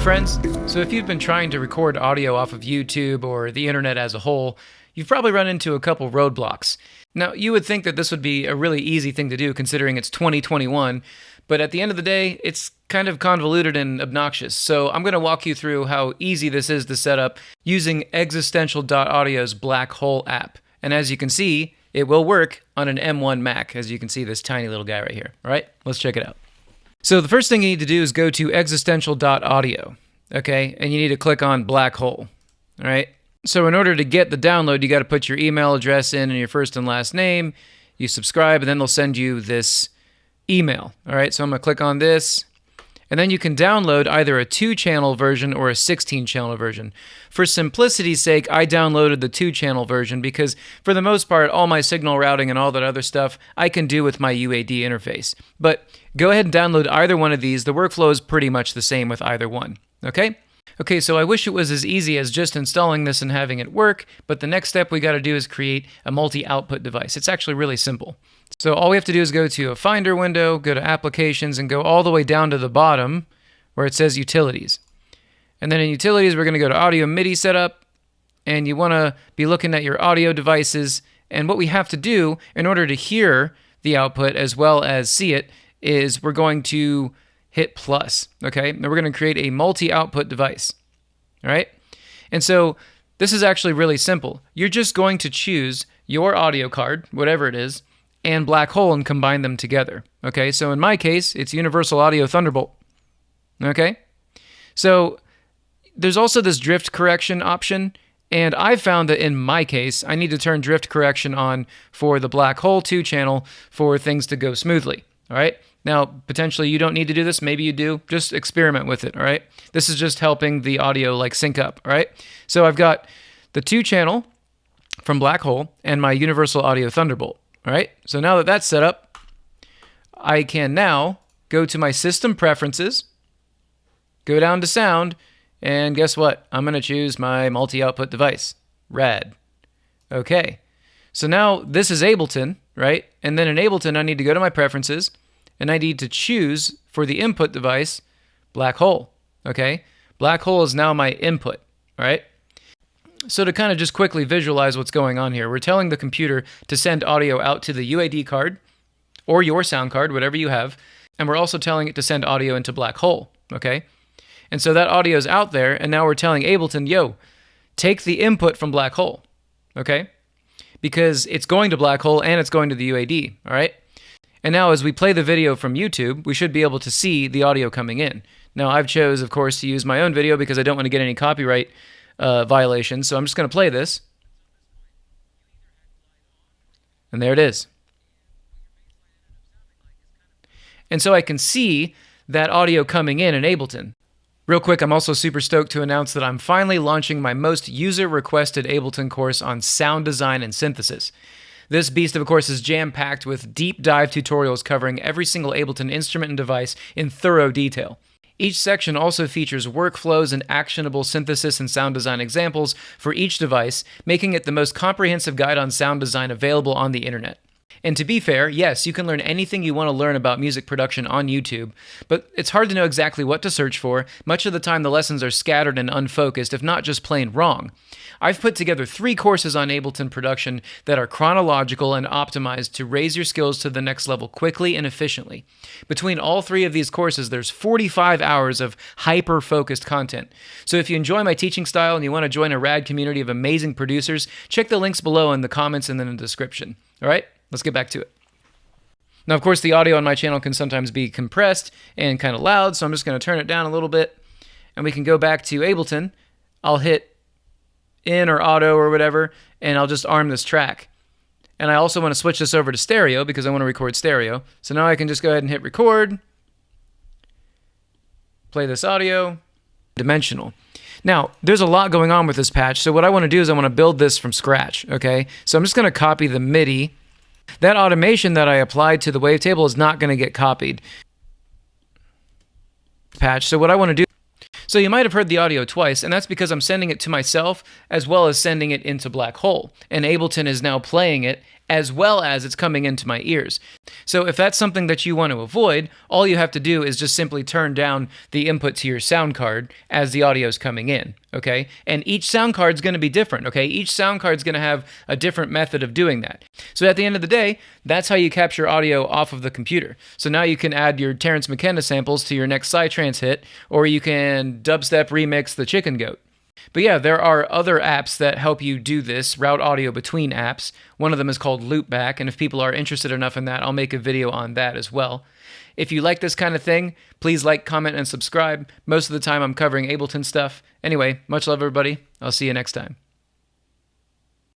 friends. So, if you've been trying to record audio off of YouTube or the internet as a whole, you've probably run into a couple roadblocks. Now, you would think that this would be a really easy thing to do considering it's 2021, but at the end of the day, it's kind of convoluted and obnoxious. So, I'm going to walk you through how easy this is to set up using existential.audio's Black Hole app. And as you can see, it will work on an M1 Mac, as you can see this tiny little guy right here. All right, let's check it out. So the first thing you need to do is go to existential.audio, okay? And you need to click on black hole, all right? So in order to get the download, you got to put your email address in and your first and last name. You subscribe, and then they'll send you this email, all right? So I'm going to click on this. And then you can download either a two channel version or a 16 channel version. For simplicity's sake, I downloaded the two channel version because, for the most part, all my signal routing and all that other stuff I can do with my UAD interface. But go ahead and download either one of these. The workflow is pretty much the same with either one. Okay? Okay, so I wish it was as easy as just installing this and having it work, but the next step we got to do is create a multi output device. It's actually really simple. So all we have to do is go to a Finder window, go to Applications, and go all the way down to the bottom where it says Utilities. And then in Utilities, we're going to go to Audio MIDI Setup, and you want to be looking at your audio devices. And what we have to do in order to hear the output as well as see it is we're going to hit plus, okay? Now we're going to create a multi-output device, all right? And so this is actually really simple. You're just going to choose your audio card, whatever it is, and black hole and combine them together. Okay, so in my case, it's Universal Audio Thunderbolt. Okay, so there's also this drift correction option, and I've found that in my case, I need to turn drift correction on for the black hole 2 channel for things to go smoothly. All right. Now, potentially you don't need to do this. Maybe you do. Just experiment with it. All right. This is just helping the audio like sync up. All right. So I've got the two channel from Black Hole and my Universal Audio Thunderbolt. All right, so now that that's set up, I can now go to my system preferences, go down to sound, and guess what? I'm going to choose my multi-output device, rad. Okay, so now this is Ableton, right? And then in Ableton, I need to go to my preferences, and I need to choose for the input device, black hole. Okay, black hole is now my input, all right? So to kind of just quickly visualize what's going on here, we're telling the computer to send audio out to the UAD card or your sound card, whatever you have, and we're also telling it to send audio into black hole, okay? And so that audio is out there, and now we're telling Ableton, yo, take the input from black hole, okay? Because it's going to black hole and it's going to the UAD, all right? And now as we play the video from YouTube, we should be able to see the audio coming in. Now I've chose, of course, to use my own video because I don't want to get any copyright uh, violation. So I'm just going to play this. And there it is. And so I can see that audio coming in in Ableton. Real quick, I'm also super stoked to announce that I'm finally launching my most user requested Ableton course on sound design and synthesis. This beast, of a course, is jam packed with deep dive tutorials covering every single Ableton instrument and device in thorough detail. Each section also features workflows and actionable synthesis and sound design examples for each device, making it the most comprehensive guide on sound design available on the internet. And to be fair, yes, you can learn anything you want to learn about music production on YouTube, but it's hard to know exactly what to search for. Much of the time, the lessons are scattered and unfocused, if not just plain wrong. I've put together three courses on Ableton production that are chronological and optimized to raise your skills to the next level quickly and efficiently. Between all three of these courses, there's 45 hours of hyper focused content. So if you enjoy my teaching style and you want to join a rad community of amazing producers, check the links below in the comments and then in the description. All right, let's get back to it. Now, of course, the audio on my channel can sometimes be compressed and kind of loud, so I'm just going to turn it down a little bit and we can go back to Ableton. I'll hit in or auto or whatever, and I'll just arm this track. And I also want to switch this over to stereo because I want to record stereo. So now I can just go ahead and hit record, play this audio, dimensional. Now, there's a lot going on with this patch, so what I want to do is I want to build this from scratch, okay? So I'm just going to copy the MIDI. That automation that I applied to the wavetable is not going to get copied. Patch. So what I want to do so you might have heard the audio twice, and that's because I'm sending it to myself as well as sending it into Black Hole. And Ableton is now playing it as well as it's coming into my ears. So if that's something that you want to avoid, all you have to do is just simply turn down the input to your sound card as the audio is coming in, okay? And each sound card is going to be different, okay? Each sound card is going to have a different method of doing that. So at the end of the day, that's how you capture audio off of the computer. So now you can add your Terence McKenna samples to your next Psytrance hit, or you can dubstep remix the Chicken Goat. But yeah, there are other apps that help you do this, route audio between apps. One of them is called Loopback, and if people are interested enough in that, I'll make a video on that as well. If you like this kind of thing, please like, comment, and subscribe. Most of the time I'm covering Ableton stuff. Anyway, much love, everybody. I'll see you next time.